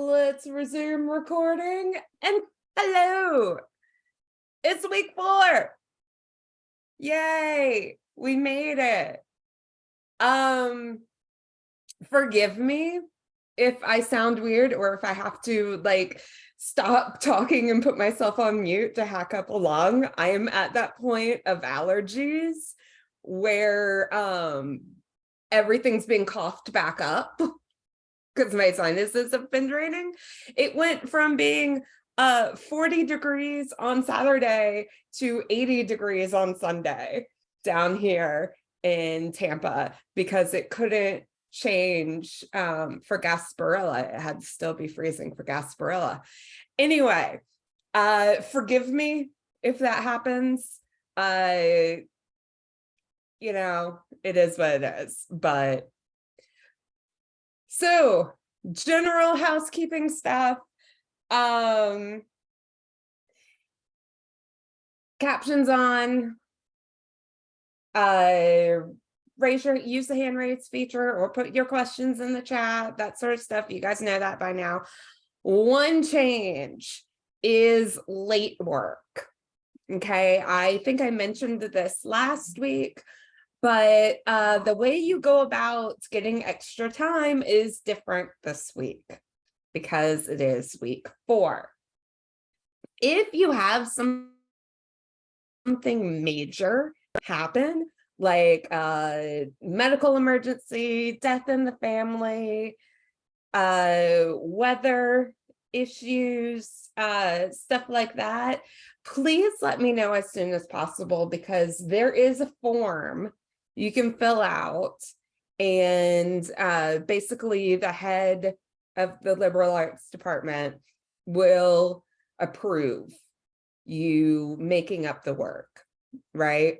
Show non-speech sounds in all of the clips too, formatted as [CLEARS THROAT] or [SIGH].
Let's resume recording and hello. It's week four. Yay, we made it. Um, forgive me if I sound weird or if I have to like stop talking and put myself on mute to hack up along. I am at that point of allergies where um everything's been coughed back up because my sinuses have been draining. It went from being uh 40 degrees on Saturday to 80 degrees on Sunday down here in Tampa because it couldn't change um, for Gasparilla. It had to still be freezing for Gasparilla. Anyway, uh, forgive me if that happens. Uh, you know, it is what it is, but so general housekeeping stuff. Um, captions on, uh, raise your, use the hand raise feature or put your questions in the chat, that sort of stuff. You guys know that by now. One change is late work. Okay, I think I mentioned this last week but uh, the way you go about getting extra time is different this week because it is week four. If you have some something major happen, like a uh, medical emergency, death in the family, uh, weather issues, uh, stuff like that, please let me know as soon as possible because there is a form you can fill out and uh, basically the head of the liberal arts department will approve you making up the work, right?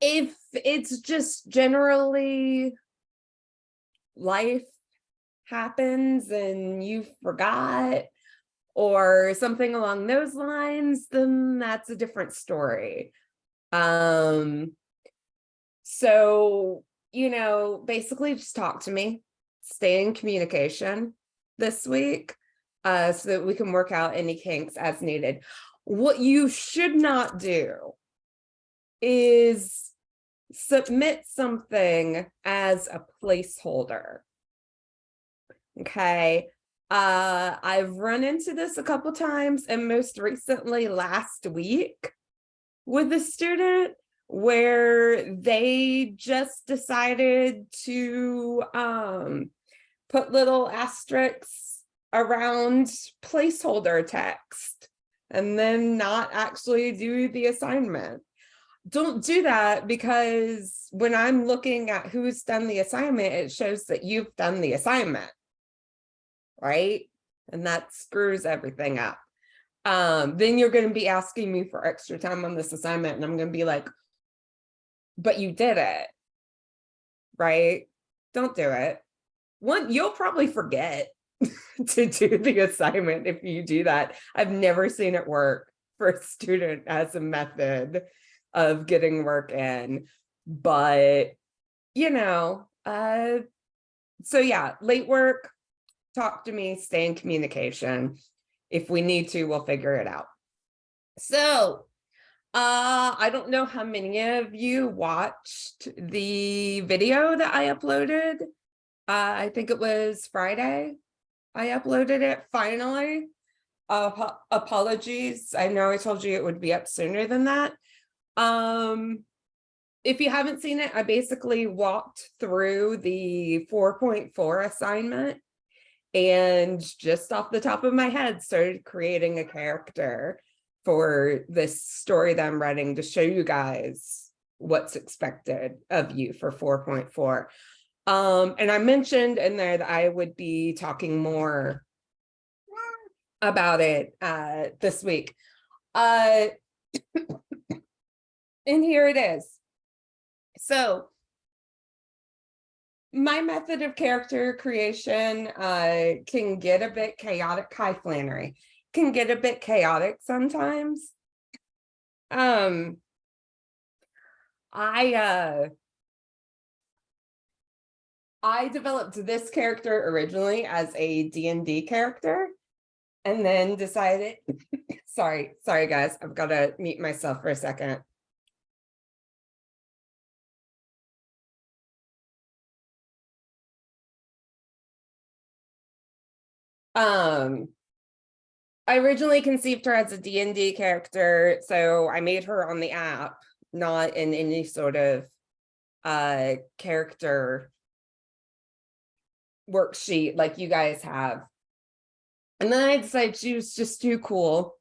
If it's just generally life happens and you forgot or something along those lines, then that's a different story. Um, so, you know, basically just talk to me, stay in communication this week uh, so that we can work out any kinks as needed. What you should not do is submit something as a placeholder. Okay. Uh, I've run into this a couple times and most recently last week with a student where they just decided to um, put little asterisks around placeholder text and then not actually do the assignment. Don't do that because when I'm looking at who's done the assignment, it shows that you've done the assignment, right? And that screws everything up um, then you're going to be asking me for extra time on this assignment. And I'm going to be like, but you did it, right? Don't do it. One, you'll probably forget [LAUGHS] to do the assignment if you do that. I've never seen it work for a student as a method of getting work in, but you know, uh, so yeah, late work, talk to me, stay in communication if we need to, we'll figure it out. So uh, I don't know how many of you watched the video that I uploaded. Uh, I think it was Friday. I uploaded it finally. Uh, apologies. I know I told you it would be up sooner than that. Um, if you haven't seen it, I basically walked through the 4.4 assignment and just off the top of my head started creating a character for this story that I'm writing to show you guys what's expected of you for 4.4. Um, and I mentioned in there that I would be talking more about it uh, this week. Uh, [COUGHS] and here it is. So my method of character creation uh, can get a bit chaotic. Hi, Flannery. Can get a bit chaotic sometimes. Um, I uh, I developed this character originally as a D&D character and then decided, [LAUGHS] sorry, sorry guys, I've got to mute myself for a second. Um, I originally conceived her as a D&D character, so I made her on the app, not in any sort of uh character worksheet like you guys have. And then I decided she was just too cool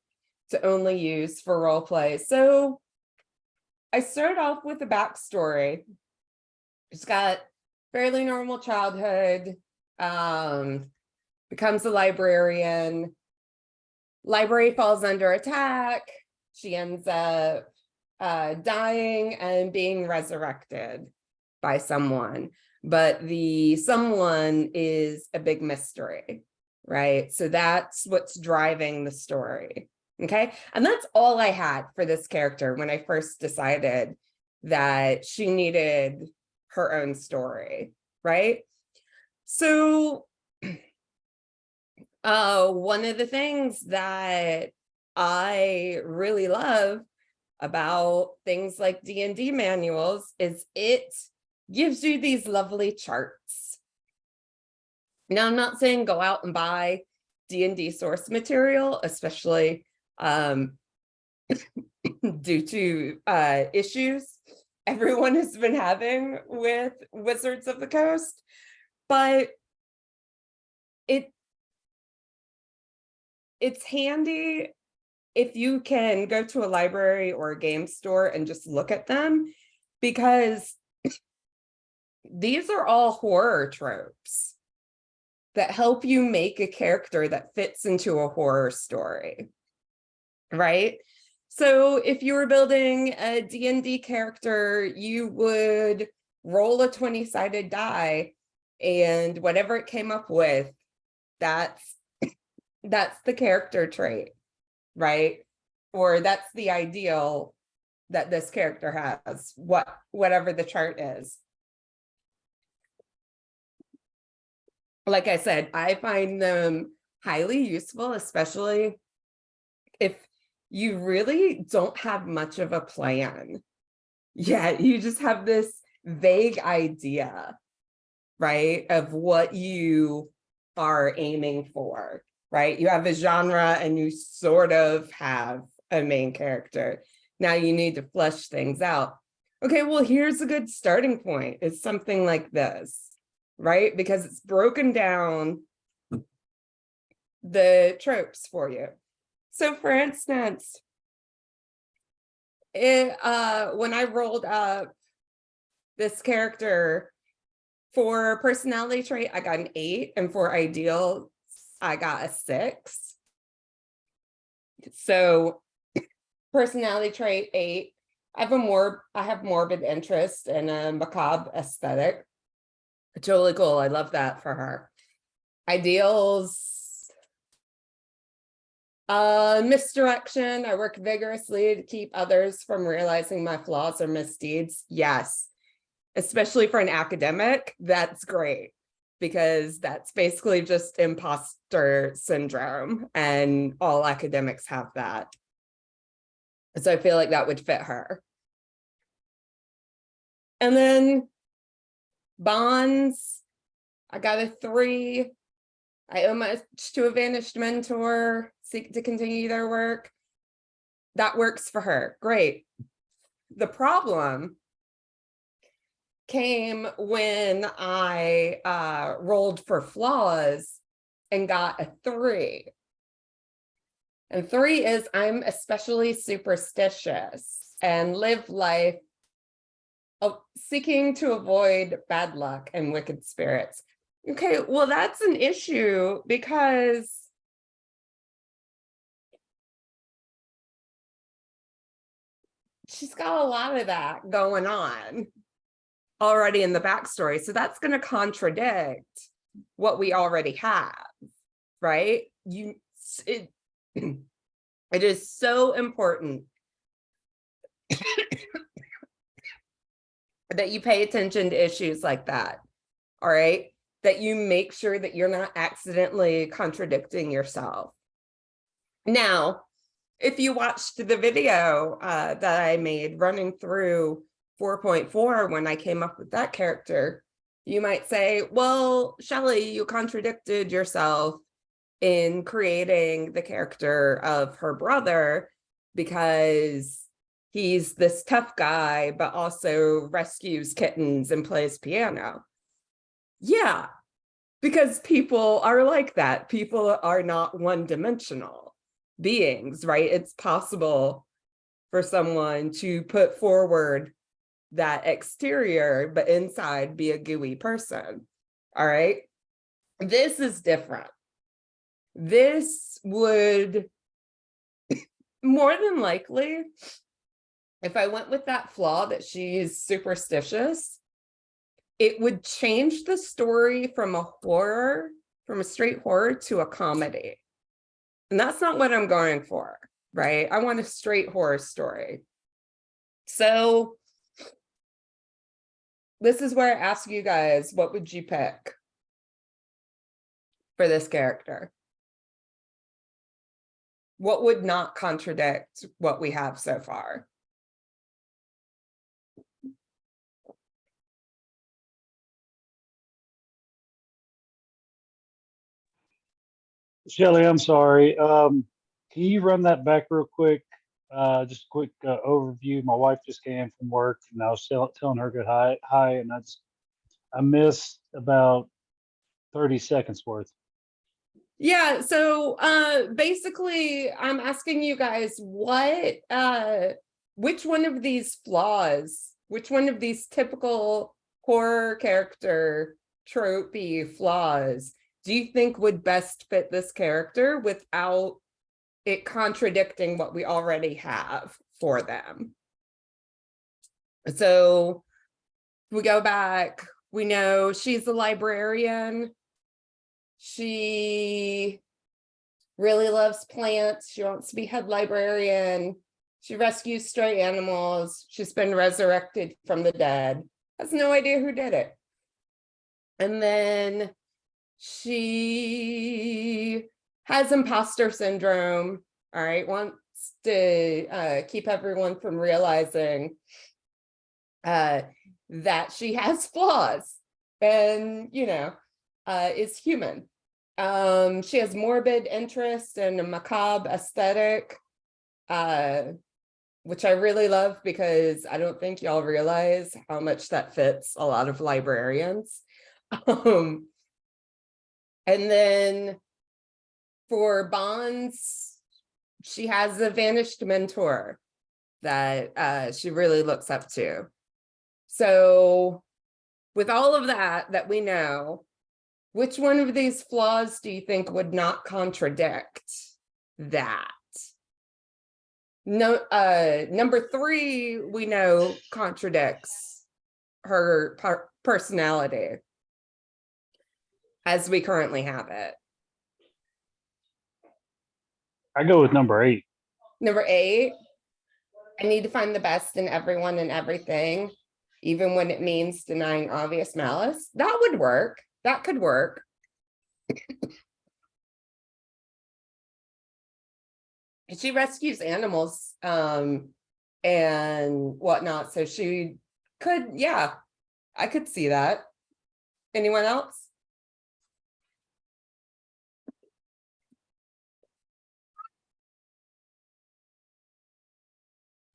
to only use for role play. So I started off with a backstory. She's got fairly normal childhood, um, becomes a librarian. Library falls under attack. She ends up uh, dying and being resurrected by someone. But the someone is a big mystery, right? So that's what's driving the story. Okay. And that's all I had for this character when I first decided that she needed her own story, right? So [CLEARS THROAT] uh, one of the things that I really love about things like D&D manuals is it gives you these lovely charts. Now, I'm not saying go out and buy D&D source material, especially um, [COUGHS] due to uh, issues everyone has been having with Wizards of the Coast, but it it's handy if you can go to a library or a game store and just look at them because these are all horror tropes that help you make a character that fits into a horror story, right? So if you were building a D&D character, you would roll a 20-sided die and whatever it came up with, that's that's the character trait, right? Or that's the ideal that this character has, what whatever the chart is. Like I said, I find them highly useful, especially if you really don't have much of a plan. Yeah, you just have this vague idea, right, of what you are aiming for, right? You have a genre and you sort of have a main character. Now you need to flesh things out. Okay, well, here's a good starting point. It's something like this, right? Because it's broken down the tropes for you. So for instance, it, uh, when I rolled up this character for personality trait, I got an eight, and for ideal, I got a six. So personality trait eight, I have a more, I have morbid interest in a macabre aesthetic. It's really cool. I love that for her. Ideals, uh, misdirection. I work vigorously to keep others from realizing my flaws or misdeeds. Yes, especially for an academic, that's great because that's basically just imposter syndrome and all academics have that. So I feel like that would fit her. And then bonds, I got a three. I owe much to a vanished mentor, seek to continue their work. That works for her, great. The problem came when I uh, rolled for flaws and got a three. And three is I'm especially superstitious and live life seeking to avoid bad luck and wicked spirits. Okay, well, that's an issue because she's got a lot of that going on already in the backstory. So that's going to contradict what we already have, right? You, it, [CLEARS THROAT] it is so important [COUGHS] that you pay attention to issues like that all right? That you make sure that you're not accidentally contradicting yourself. Now, if you watched the video uh, that I made running through 4.4 when I came up with that character, you might say, well, Shelley, you contradicted yourself in creating the character of her brother because he's this tough guy, but also rescues kittens and plays piano. Yeah, because people are like that. People are not one dimensional beings, right? It's possible for someone to put forward that exterior, but inside be a gooey person. All right. This is different. This would more than likely, if I went with that flaw that she's superstitious, it would change the story from a horror, from a straight horror to a comedy. And that's not what I'm going for, right? I want a straight horror story. So this is where I ask you guys, what would you pick for this character? What would not contradict what we have so far? Shelley, I'm sorry. Um, can you run that back real quick? Uh, just a quick uh, overview. My wife just came from work and I was tell, telling her good hi, hi, and I just, I missed about 30 seconds worth. Yeah, so uh basically I'm asking you guys what uh which one of these flaws, which one of these typical horror character tropey flaws do you think would best fit this character without it contradicting what we already have for them? So we go back, we know she's a librarian. She really loves plants. She wants to be head librarian. She rescues stray animals. She's been resurrected from the dead. Has no idea who did it. And then she has imposter syndrome, all right, wants to uh, keep everyone from realizing uh, that she [LAUGHS] has flaws and, you know, uh, is human. Um, she has morbid interest and a macabre aesthetic, uh, which I really love because I don't think y'all realize how much that fits a lot of librarians. [LAUGHS] Um, and then for bonds, she has a vanished mentor that uh, she really looks up to. So with all of that that we know, which one of these flaws do you think would not contradict that? No, uh, number three, we know contradicts her personality as we currently have it. I go with number eight. Number eight, I need to find the best in everyone and everything, even when it means denying obvious malice. That would work. That could work. [LAUGHS] she rescues animals um, and whatnot. So she could, yeah, I could see that. Anyone else?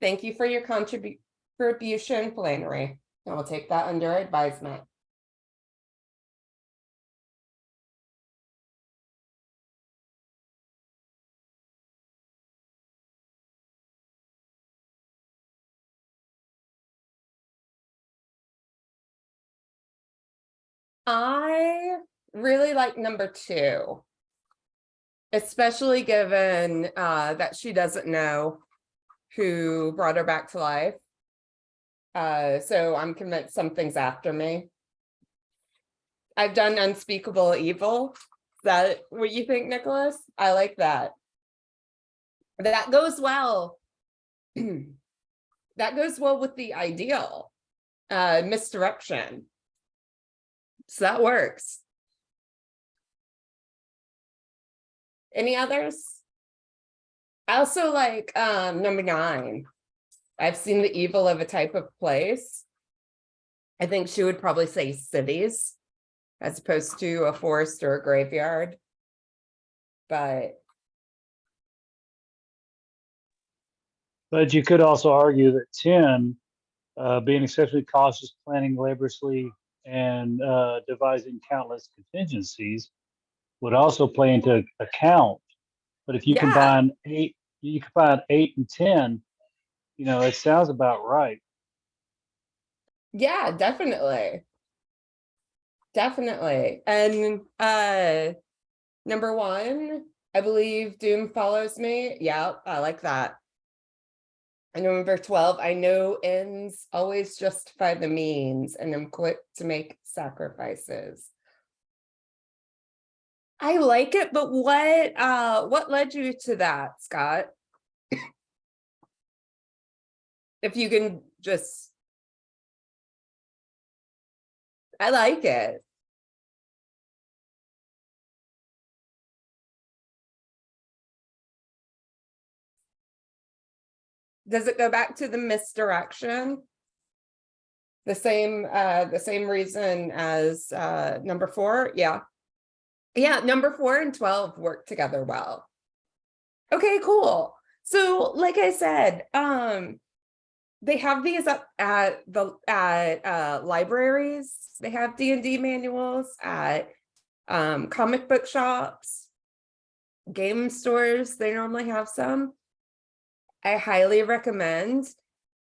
Thank you for your contribution, Flannery. we'll take that under advisement. I really like number two, especially given uh, that she doesn't know who brought her back to life. Uh, so I'm convinced something's after me. I've done unspeakable evil. Is that what you think, Nicholas? I like that. That goes well. [CLEARS THROAT] that goes well with the ideal uh, misdirection. So that works. Any others? I also like um number nine. I've seen the evil of a type of place. I think she would probably say cities as opposed to a forest or a graveyard. But But you could also argue that ten, uh, being exceptionally cautious, planning laboriously, and uh, devising countless contingencies, would also play into account. But if you Yeah. combine eight, you combine eight and ten, you know, it sounds about right. yeah, definitely. Definitely. And uh number one, I believe Doom follows me. Yeah, I like that. And number 12, I know ends always justify the means and I'm quick to make sacrifices. I like it, but what uh what led you to that, Scott? If you can just I like it. Does it go back to the misdirection? The same, uh, the same reason as, uh, number four, yeah. Yeah, number four and twelve work together well. Okay, cool. So like I said, um, they have these up at the, at, uh, libraries. They have D and D manuals at, um, comic book shops. Game stores, they normally have some. I highly recommend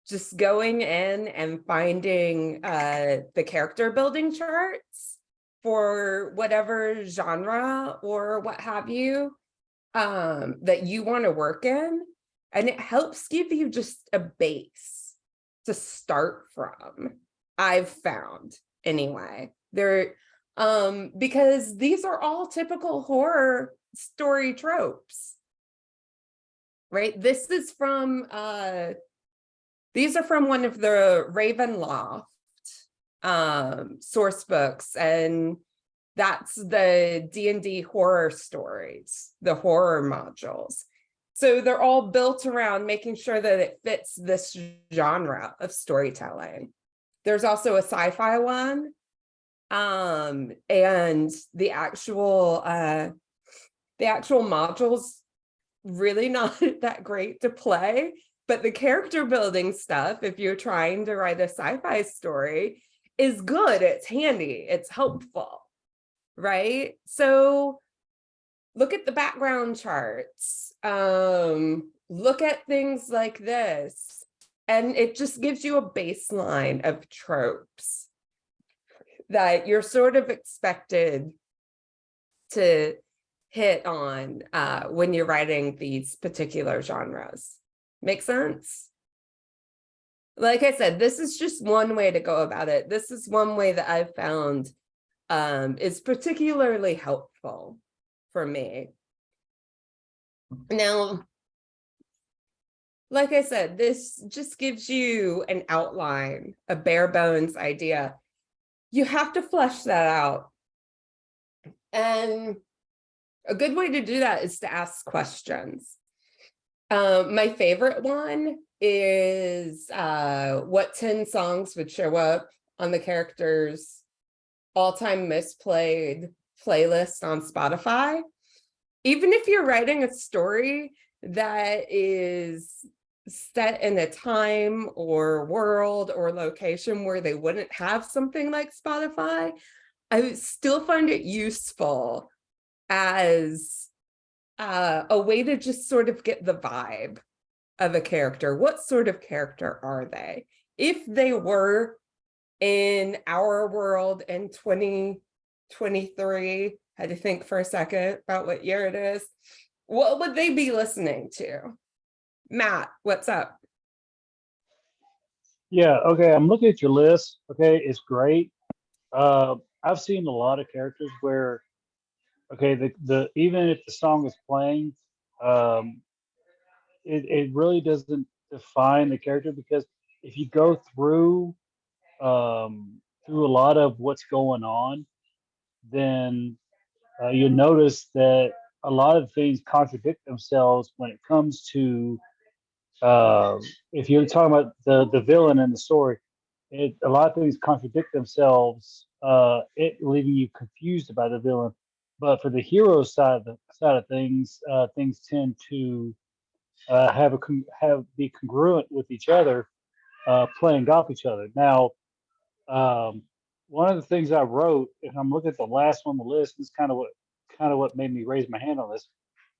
just going in and finding uh, the character building charts for whatever genre or what have you um, that you want to work in. And it helps give you just a base to start from, I've found anyway. There, um, because these are all typical horror story tropes right? This is from, uh, these are from one of the Ravenloft um, source books, and that's the D&D horror stories, the horror modules. So they're all built around making sure that it fits this genre of storytelling. There's also a sci-fi one, um, and the actual, uh, the actual modules really [LAUGHS] not that great to play, but the character building stuff, if you're trying to write a sci-fi story, is good. It's handy. It's helpful, right? So look at the background charts. Um, look at things like this. And it just gives you a baseline of tropes that you're sort of expected to hit on uh, when you're writing these particular genres. Make sense? Like I said, this is just one way to go about it. This is one way that I've found um, is particularly helpful for me. Now, like I said, this just gives you an outline, a bare bones idea. You have to flesh that out. And a good way to do that is to ask questions. Um, my favorite one is uh, what 10 songs would show up on the character's all-time misplayed playlist on Spotify. Even if you're writing a story that is set in a time or world or location where they wouldn't have something like Spotify, I still find it useful as uh, a way to just sort of get the vibe of a character. What sort of character are they? If they were in our world in 2023, had to think for a second about what year it is, what would they be listening to? Matt, what's up? Yeah, okay, I'm looking at your list. Okay, it's great. Uh, I've seen a lot of characters where, okay, the, the even if the song is playing, um, it, it really doesn't define the character because if you go through um, through a lot of what's going on, then uh, you'll notice that a lot of things contradict themselves when it comes to uh, if you're talking about the the villain in the story it a lot of things contradict themselves uh it leaving you confused about the villain. But for the hero side of the side of things uh things tend to uh have a have be congruent with each other uh playing off each other now um one of the things i wrote and i'm looking at the last one on the list is kind of what kind of what made me raise my hand on this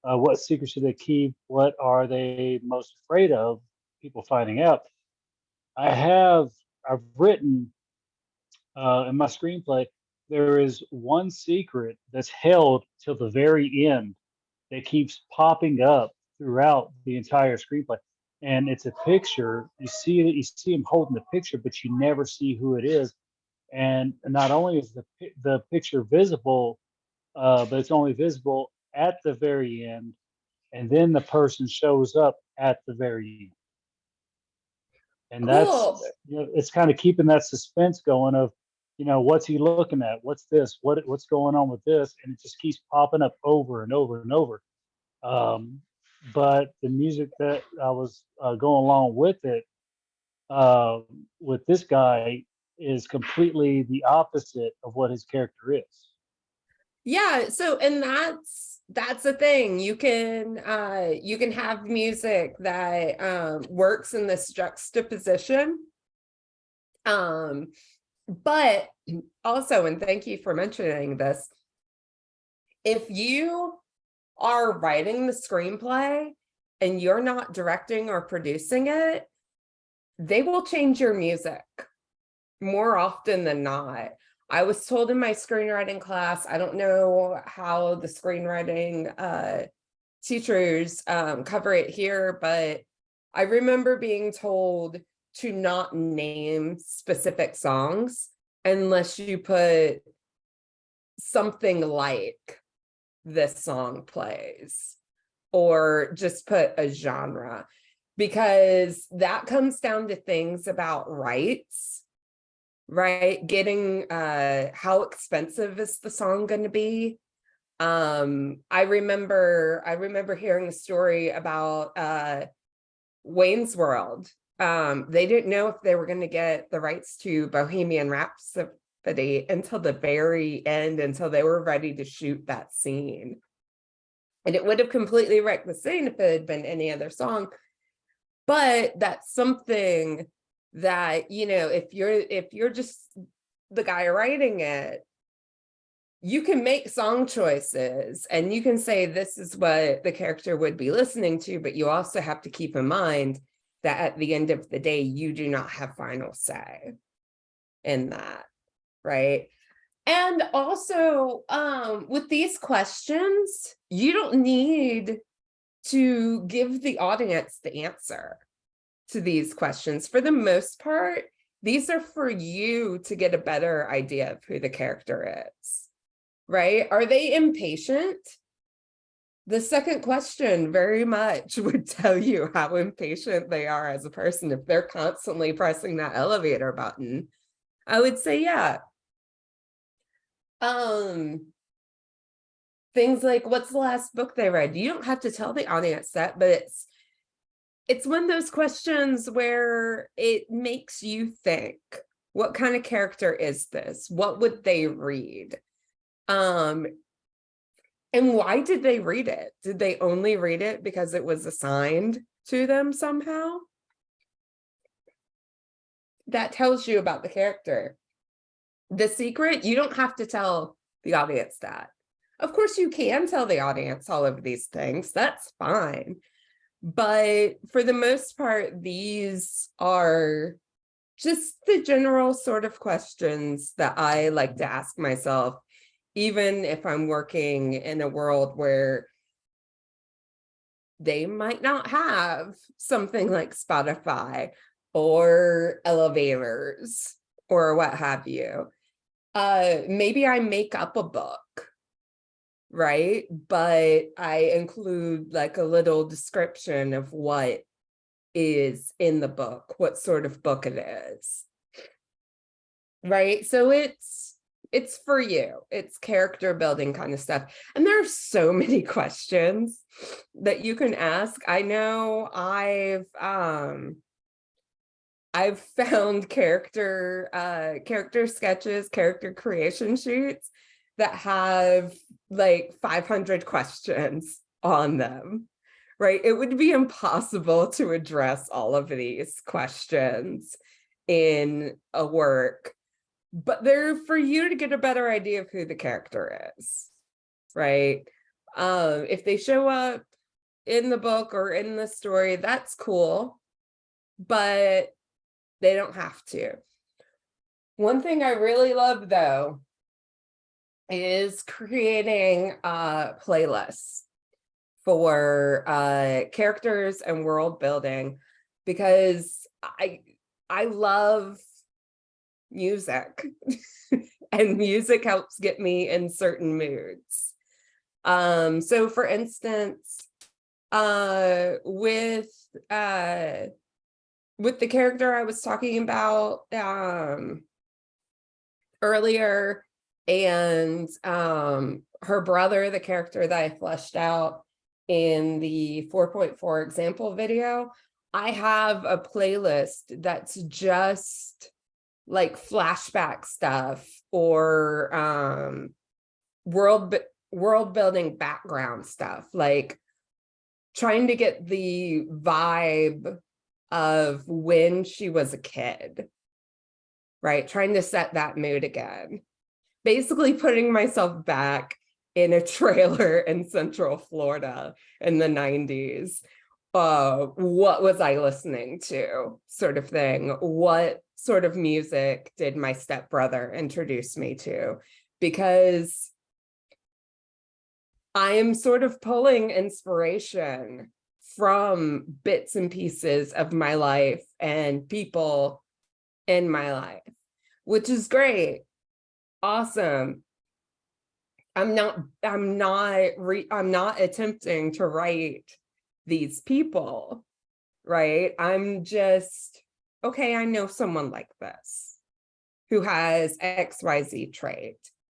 uh, what secrets should they keep? What are they most afraid of? People finding out. I have, I've written uh, in my screenplay, there is one secret that's held till the very end that keeps popping up throughout the entire screenplay. And it's a picture. You see it, you see him holding the picture, but you never see who it is. And not only is the the picture visible, uh, but it's only visible at the very end, and then the person shows up at the very end. And that's Cool. you know, it's kind of keeping that suspense going of, you know, what's he looking at? What's this? What what's going on with this? And it just keeps popping up over and over and over. Um, but the music that I was uh, going along with it, uh, with this guy, is completely the opposite of what his character is. Yeah, so and that's that's the thing. You can uh you can have music that um works in this juxtaposition. Um but [CLEARS THROAT] also and thank you for mentioning this. If you are writing the screenplay and you're not directing or producing it, they will change your music more often than not. I was told in my screenwriting class, I don't know how the screenwriting uh, teachers um, cover it here, but I remember being told to not name specific songs unless you put something like this song plays or just put a genre because that comes down to things about rights right? Getting uh how expensive is the song going to be? Um i remember i remember hearing a story about uh wayne's world. Um they didn't know if they were going to get the rights to bohemian until the very end until they were ready to shoot that scene. And it would have completely wrecked the scene if it had been any other song. But that's something that you know if you're if you're just the guy writing it you can make song choices and you can say this is what the character would be listening to but you also have to keep in mind that at the end of the day you do not have final say in that right and also um with these questions you don't need to give the audience the answer to these questions. For the most part, these are for you to get a better idea of who the character is, right? Are they impatient? The second question very much [LAUGHS] would tell you how impatient they are as a person. If they're constantly pressing that elevator button, I would say, yeah. Um, things like what's the last book they read? You don't have to tell the audience that, but it's it's one of those questions where it makes you think what kind of character is this? What would they read? Um and why did they read it? Did they only read it because it was assigned to them somehow? That tells you about the character the secret you don't have to tell the audience that of course you can tell the audience all of these things that's fine but for the most part, these are just the general sort of questions that I like to ask myself, even if I'm working in a world where they might not have something like Spotify or elevators or what have you. Uh, maybe I make up a book right? But I include like a little description of what is in the book, what sort of book it is. Right? So it's it's for you. It's character building kind of stuff. And there are so [LAUGHS] many questions that you can ask. I know I've um I've found character uh character sketches, character creation sheets that have like 500 questions on them. Right? It would be impossible to address all of these questions in a work but they're for you to get a better idea of who the character is, right? Um, if they show up in the book or in the story, that's cool, but they don't have to. One thing I really love though is creating uh, playlists for uh, characters and world building because I I love music [LAUGHS] and music helps get me in certain moods. Um, so for instance, uh, with, uh, with the character I was talking about, um, earlier and, um, her brother, the character that I fleshed out in the 4.4 example video, I have a playlist that's just like flashback stuff or um world world building background stuff like trying to get the vibe of when she was a kid right? Trying to set that mood again. Basically putting myself back in a [LAUGHS] trailer in central florida in the 90s uh what was i listening to sort of thing? What sort of music did my stepbrother introduce me to? Because I am sort of pulling inspiration from bits and pieces of my life and people in my life, which is great. Awesome. I'm not, I'm not, re, I'm not attempting to write these people, right? I'm just okay, I know someone like this who has XYZ trait.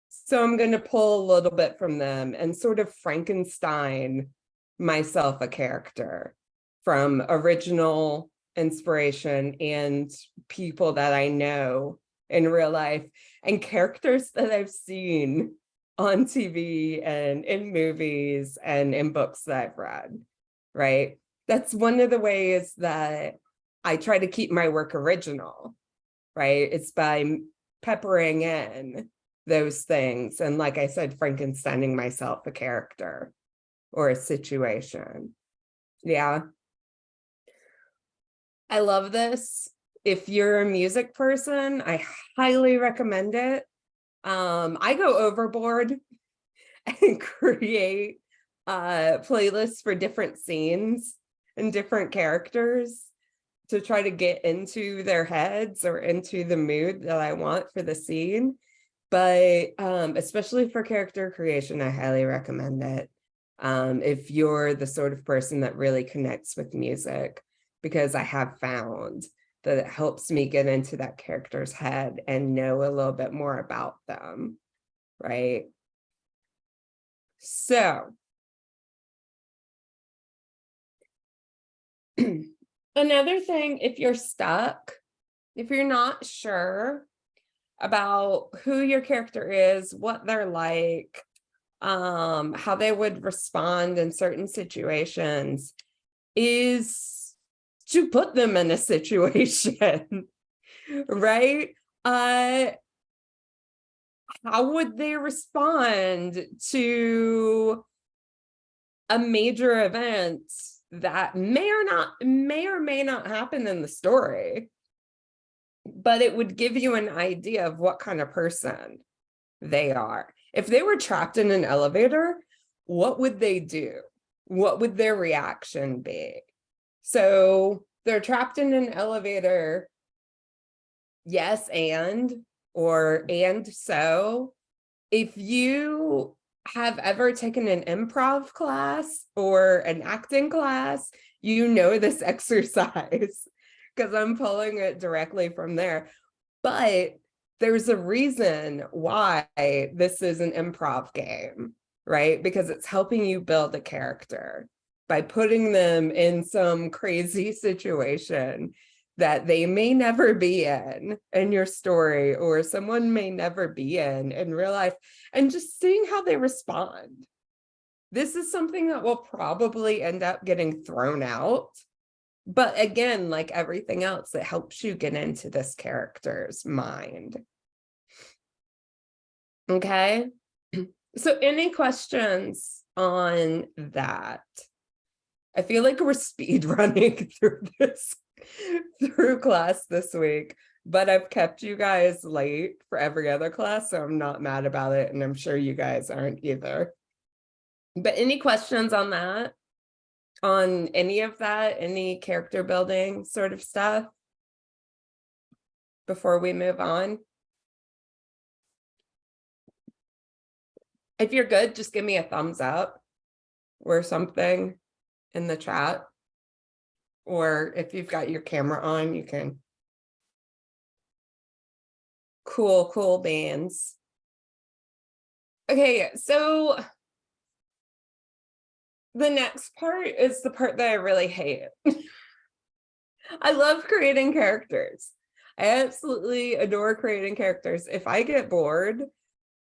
So I'm going to pull a little bit from them and sort of Frankenstein myself a character from original inspiration and people that I know in real life and characters that I've seen on TV and in movies and in books that I've read, right? That's one of the ways that I try to keep my work original, right? It's by peppering in those things. And like I said, Frankensteining myself a character or a situation. Yeah. I love this. If you're a music person, I highly recommend it. Um, I go overboard [LAUGHS] and create uh, playlists for different scenes and different characters to try to get into their heads or into the mood that I want for the scene. But um, especially for character creation, I highly recommend it. Um, if you're the sort of person that really connects with music, because I have found that it helps me get into that character's head and know a little bit more about them, right? So [CLEARS THROAT] Another thing, if you're stuck, if you're not sure about who your character is, what they're like, um, how they would respond in certain situations, is to put them in a situation, [LAUGHS] right? Uh, how would they respond to a major event that may or not may or may not happen in the story but it would give you an idea of what kind of person they are if they were trapped in an elevator what would they do? What would their reaction be? So they're trapped in an elevator. Yes and or and so if you have ever taken an improv class or an acting class, you know this [LAUGHS] exercise because I'm pulling it directly from there. But there's a reason why this is an improv game, right? Because it's helping you build a character by putting them in some crazy [LAUGHS] situation that they may never be in in your story or someone may never be in in real life and just seeing how they respond. This is something that will probably end up getting thrown out. But again, like everything else, it helps you get into this character's mind. Okay. [CLEARS THROAT] So any questions on that? I feel like we're [LAUGHS] speed running through this through class this week, but I've kept you guys late for every other class, so I'm not mad about it, and I'm sure you guys aren't either. But any questions on that? On any of that, any character building sort of stuff? Before we move on? If you're good, just give me a thumbs up or something in the chat. Or if you've got your camera on, you can. Cool, cool bands. Okay, so the next part is the part that I really hate. [LAUGHS] I love creating characters. I absolutely adore creating characters. If I get bored,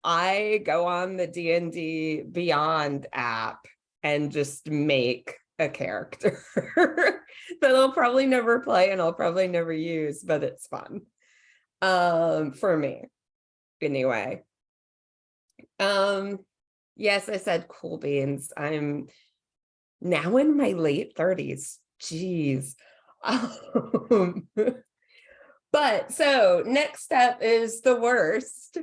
I go on the D&D Beyond app and just make a character [LAUGHS] that I'll probably never play and I'll probably never use, but it's fun um, for me anyway. Um, yes, I said cool beans. I'm now in my late 30s. Geez. [LAUGHS] Um, but so next step is the worst,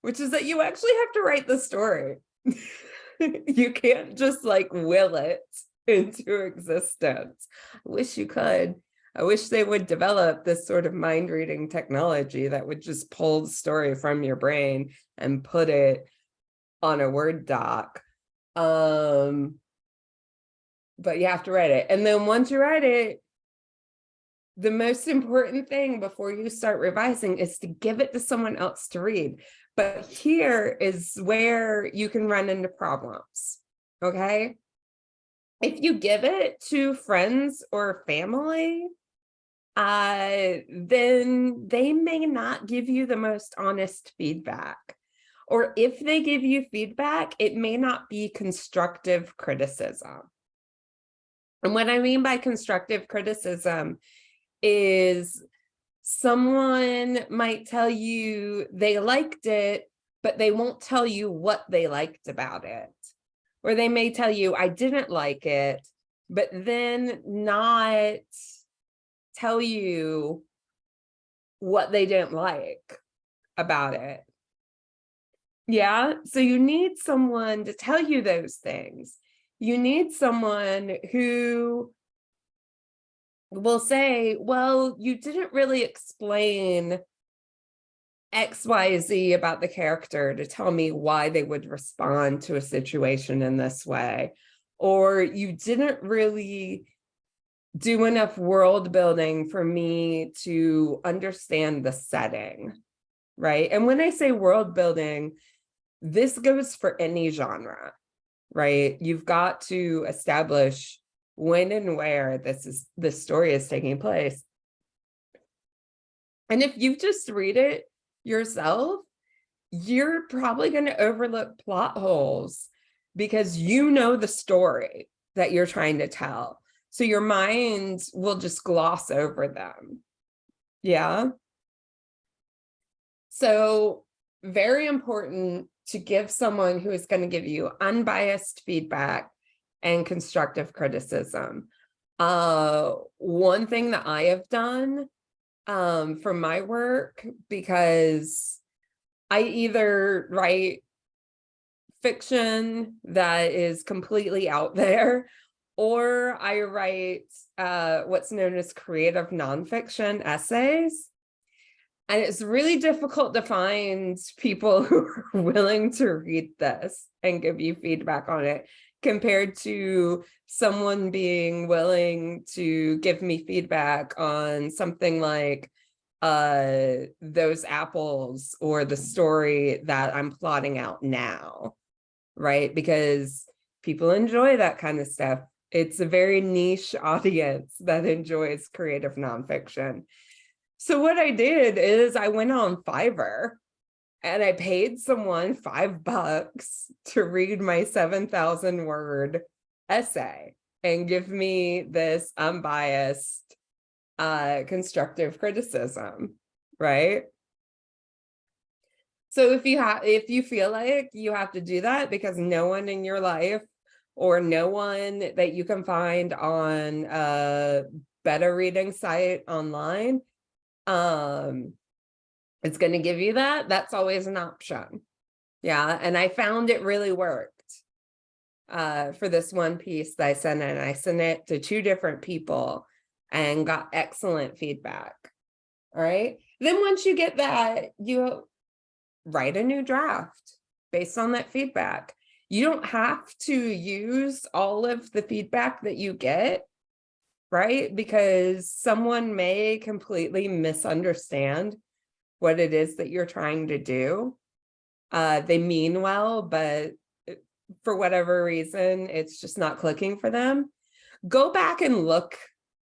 which is that you actually have to write the story. [LAUGHS] you can't just like will it into existence. I wish you could. I wish they would develop this sort of mind reading technology that would just pull the story from your brain and put it on a Word doc. Um, but you have to write it. And then once you write it, the most important thing before you start revising is to give it to someone else to read. But here is where you can run into problems, okay? if you give it to friends or family, uh, then they may not give you the most honest feedback. Or if they give you feedback, it may not be constructive criticism. And what I mean by constructive criticism is someone might tell you they liked it, but they won't tell you what they liked about it or they may tell you, I didn't like it, but then not tell you what they didn't like about it. Yeah, so you need someone to tell you those things. You need someone who will say, well, you didn't really explain X, Y, Z about the character to tell me why they would respond to a situation in this way. Or you didn't really do enough world building for me to understand the setting, right? And when I say world building, this goes for any genre, right? You've got to establish when and where this is this story is taking place. And if you just read it yourself, you're probably going to overlook plot holes because you know the story that you're trying to tell. So your mind will just gloss over them. Yeah. So very important to give someone who is going to give you unbiased feedback and constructive criticism. Uh, one thing that I have done um, for my work because I either write fiction that is completely out [LAUGHS] there or I write uh, what's known as creative nonfiction essays. And it's really difficult to find people [LAUGHS] who are willing to read this and give you feedback on it compared to someone being willing to give me feedback on something like uh those apples or the story that I'm plotting out now, right? Because people enjoy that kind of stuff. It's a very niche [LAUGHS] audience that enjoys creative nonfiction. So what I did is I went on Fiverr and I paid someone five bucks to read my 7,000 word essay and give me this unbiased uh, constructive criticism, right? So if you have, if you feel like you have to do that because no one in your life or no one that you can find on a better reading site online, um, it's going to give you that, that's always an option. Yeah, and I found it really worked uh, for this one piece that I sent in. I sent it to two different people and got excellent feedback. All right. Then once you get that, you write a new draft based on that feedback. You don't have to use all of the feedback that you get, right? Because someone may completely misunderstand what it is that you're trying to do. Uh, they mean well, but uh, for whatever reason, it's just not clicking for them. Go back and look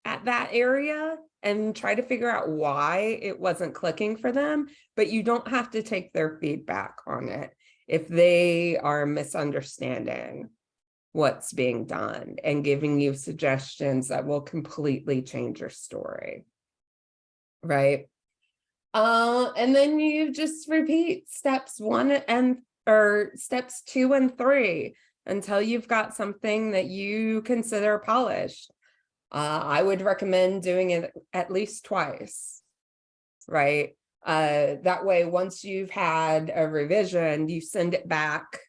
at that area and try to figure out why it wasn't clicking for them, but you don't have to take their feedback on it if they are misunderstanding what's being done and giving you suggestions that will completely change your story. Right. Uh, and then you just repeat steps one and or steps two and three until you've got something that you consider polished. Uh, I would recommend doing it at least twice, right? Uh, that way, once you've had a revision, you send it back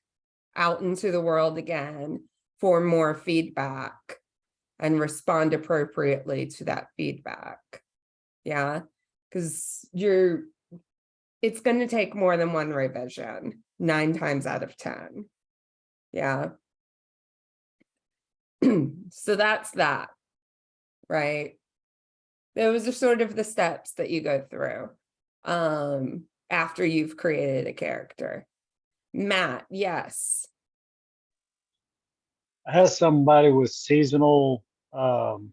out into the world again for more feedback and respond appropriately to that feedback. Yeah, because you're, it's going to take more than one revision, nine times out of 10. Yeah. [CLEARS THROAT] so that's that right? Those are sort of the steps that you go through um, after you've created a character. Matt, yes. I have somebody with seasonal um,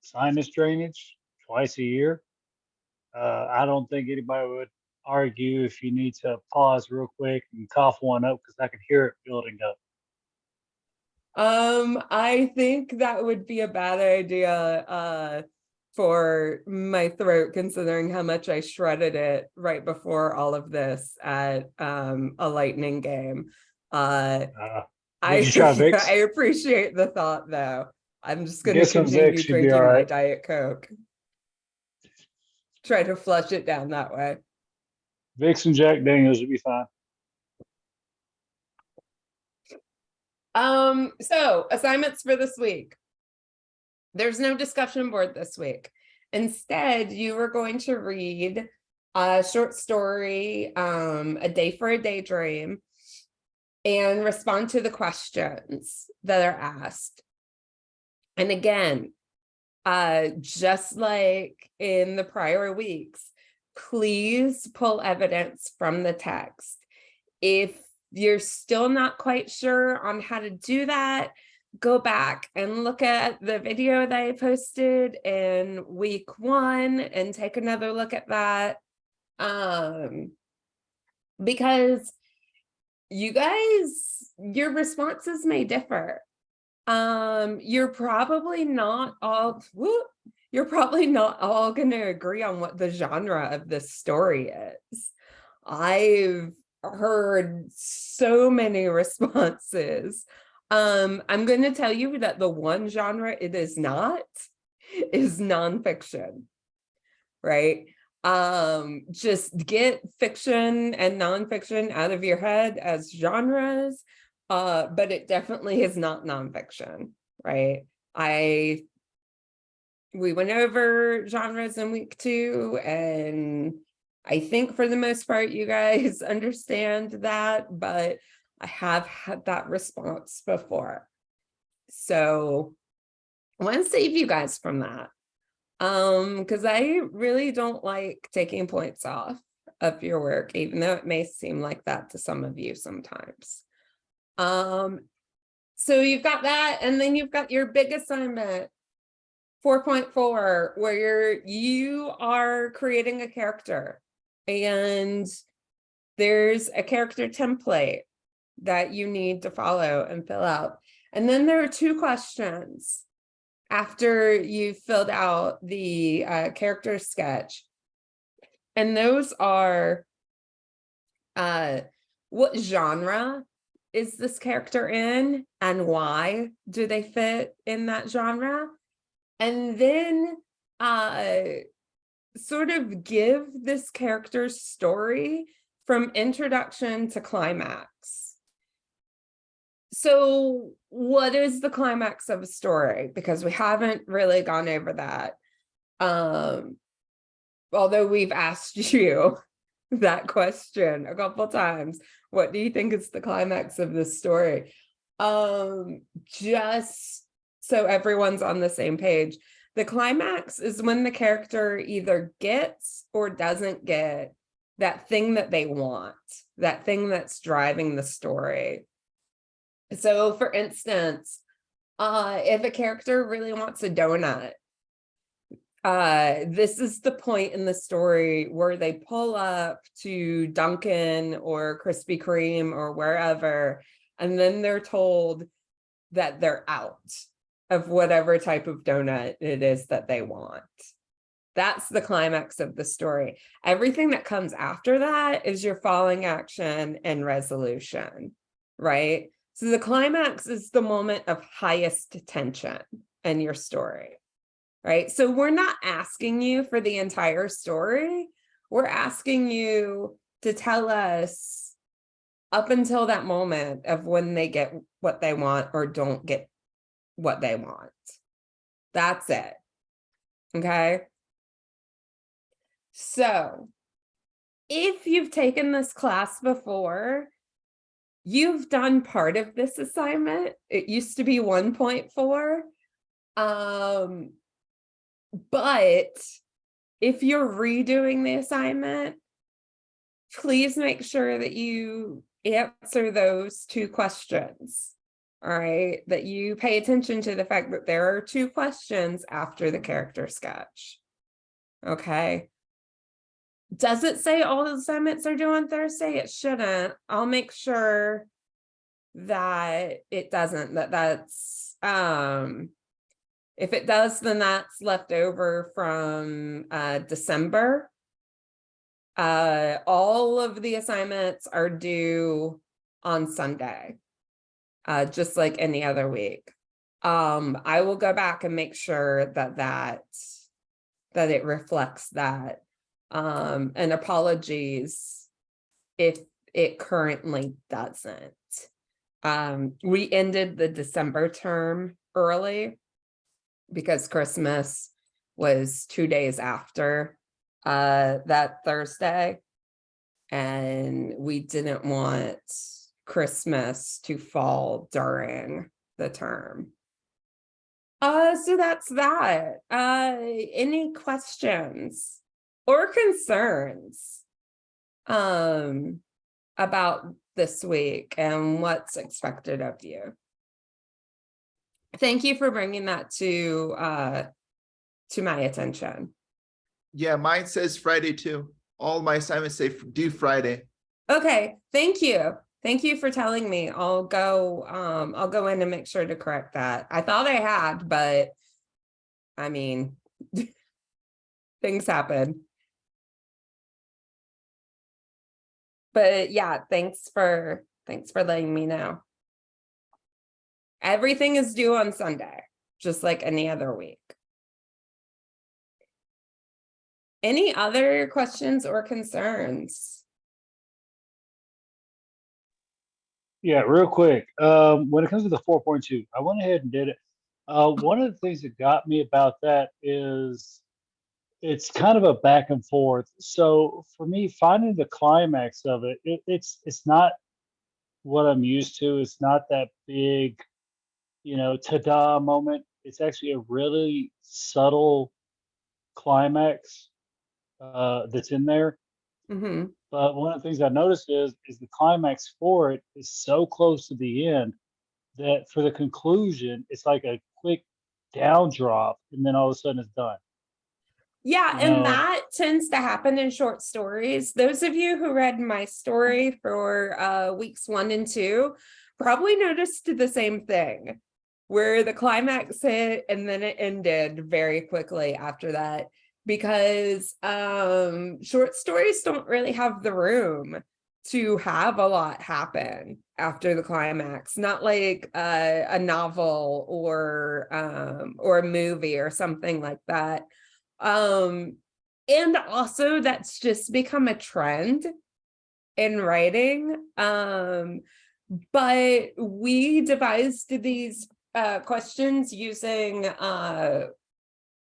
sinus drainage twice a year. Uh, I don't think anybody would argue if you need to pause real quick and cough one up because I can hear it building up. Um, I think that would be a bad idea uh, for my throat, considering how much I shredded it right before all of this at um, a lightning game. Uh, Uh, I, you? [LAUGHS] I appreciate the thought, though. I'm just going to some continue Vicks, drinking all my. Diet Coke. Try to flush it down that way. Vicks and Jack Daniels would be fine. Um, so assignments for this week. There's no discussion board this week. Instead, you are going to read a short story, um, A Day for a Daydream, and respond to the questions that are asked. And again, uh, just like in the prior weeks, please pull evidence from the text. If you're still not quite sure on how to do that, go back and look at the video that I posted in week one and take another look at that. Um, because you guys, your responses may differ. Um, you're probably not all, whoop, you're probably not all going to agree on what the genre of this story is. I've heard so many [LAUGHS] responses. Um, I'm going to tell you that the one genre it is not is nonfiction, right? Um, just get fiction and nonfiction out of your head as genres, uh, but it definitely is not nonfiction, right? I we went over genres in week two and I think for the most part, you guys [LAUGHS] understand that, but I have had that response before. So I want to save you guys from that. Um, because I really don't like taking points off of your work, even though it may seem like that to some of you sometimes. Um, so you've got that, and then you've got your big assignment, four point four, where you're you are creating a character and there's a character template that you need to follow and fill out. And then there are two questions after you've filled out the uh, character sketch. And those are uh, what genre is this character in and why do they fit in that genre? And then uh, sort of give this character's story from introduction to climax. So what is the climax of a story? Because we haven't really gone over that. Um, although we've asked [LAUGHS] you that question a couple times, what do you think is the climax of this story? Um, just so everyone's on the same page. The climax is when the character either gets or doesn't get that thing that they want, that thing that's driving the story. So for instance, uh, if a character really wants a donut, uh, this is the point in the story where they pull up to Dunkin' or Krispy Kreme or wherever, and then they're told that they're out of whatever type of donut it is that they want. That's the climax of the story. Everything that comes after that is your falling action and resolution, right? So the climax is the moment of highest tension in your story, right? So we're not asking you for the entire story. We're asking you to tell us up until that moment of when they get what they want or don't get what they want. That's it. Okay. So if you've taken this class before, you've done part of this assignment. It used to be 1.4. Um, but if you're redoing the assignment, please make sure that you answer those two questions. All right, that you pay attention to the fact that there are two questions after the character sketch. Okay. Does it say all the assignments are due on Thursday? It shouldn't. I'll make sure that it doesn't, that that's, um, if it does, then that's left over from uh, December. Uh, all of the assignments are due on Sunday, uh, just like any other week. Um, I will go back and make sure that that, that it reflects that um, and apologies if it currently doesn't. Um, we ended the December term early because Christmas was two days after uh, that Thursday. And we didn't want Christmas to fall during the term. Uh, so that's that. Uh, any questions? Or concerns um, about this week and what's expected of you. Thank you for bringing that to uh, to my attention. Yeah, mine says Friday too. All my assignments say due Friday. Okay, thank you. Thank you for telling me. I'll go um I'll go in and make sure to correct that. I thought I had, but I mean [LAUGHS] things happen. But yeah, thanks for thanks for letting me know. Everything is due on Sunday, just like any other week. Any other questions or concerns? Yeah, real quick. Um, when it comes to the 4.2, I went ahead and did it. Uh, one of the things that got me about that is it's kind of a back and forth. So for me, finding the climax of it, it it's it's not what I'm used to. It's not that big, you know, ta-da moment. It's actually a really subtle climax uh, that's in there. Mhm. But one of the things I noticed is, is the climax for it is so close to the end that for the conclusion, it's like a quick down drop and then all of a sudden it's done. Yeah, No. and that tends to happen in short stories. Those of you who read my story for uh weeks one and two probably noticed the same thing. Where the climax hit and then it ended very quickly after that. Because um short stories don't really have the room to have a lot happen after the climax, not like uh, a novel or um or a movie or something like that um and also that's just become a trend in writing um but we devised these uh questions using uh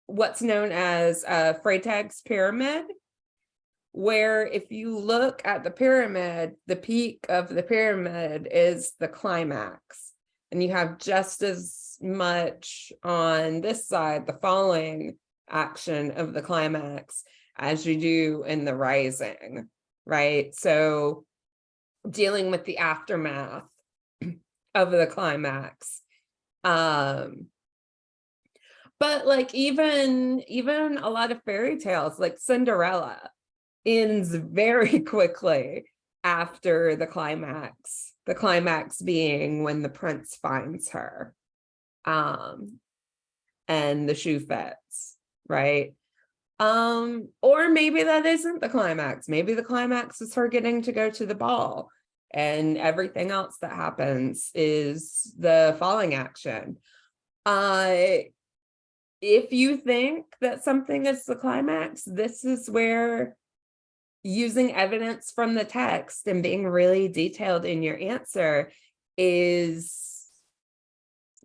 what's known as uh Freytag's pyramid where if you look at the pyramid the peak of the pyramid is the climax and you have just as much on this side the falling action of the climax as you do in the rising, right? So dealing with the aftermath [CLEARS THROAT] of the climax. Um but like even even a lot of fairy tales like Cinderella ends very [LAUGHS] quickly after the climax. The climax being when the prince finds her. Um and the shoe fits right? Um, or maybe that isn't the climax. Maybe the climax is her getting to go to the ball and everything else that happens is the falling action. Uh, if you think that something is the climax, this is where using evidence from the text and being really detailed in your answer is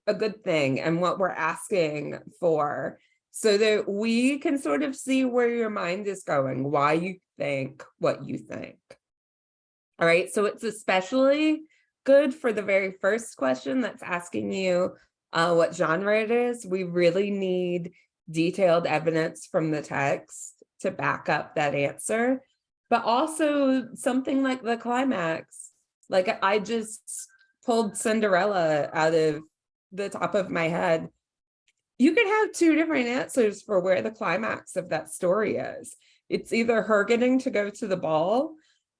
a good thing and what we're asking for so that we can sort of see where your mind is going, why you think what you think. All right, so it's especially good for the very first question that's asking you uh, what genre it is. We really need detailed evidence from the text to back up that answer, but also something like the climax. Like I just pulled Cinderella out of the top of my head you could have two different answers for where the climax of that story is. It's either her getting to go to the ball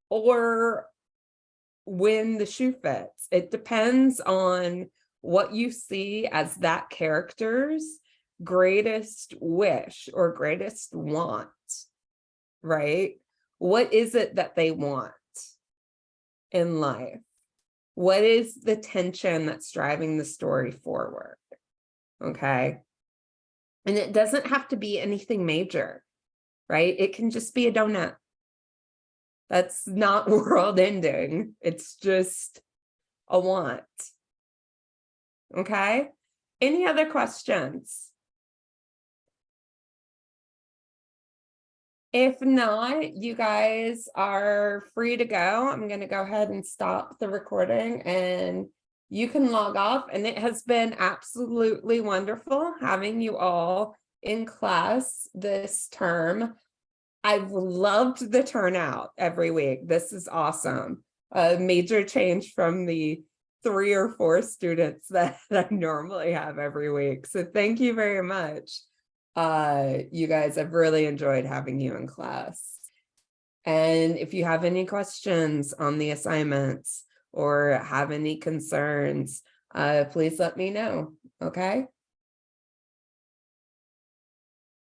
or when the shoe fits. It depends on what you see as that character's greatest wish or greatest want, right? What is it that they want in life? What is the tension that's driving the story forward? Okay. And it doesn't have to be anything major, right? It can just be a donut. That's not [LAUGHS] world ending. It's just a want. Okay. Any other questions? If not, you guys are free to go. I'm going to go ahead and stop the recording and you can log off and it has been absolutely wonderful having you all in class this term. I've loved the turnout every week. This is awesome. A major change from the three or four students [LAUGHS] that, I normally have every week. So thank you very much. Uh, you guys, I've really enjoyed having you in class. And if you have any questions on the assignments, or have any concerns, uh, please let me know, okay?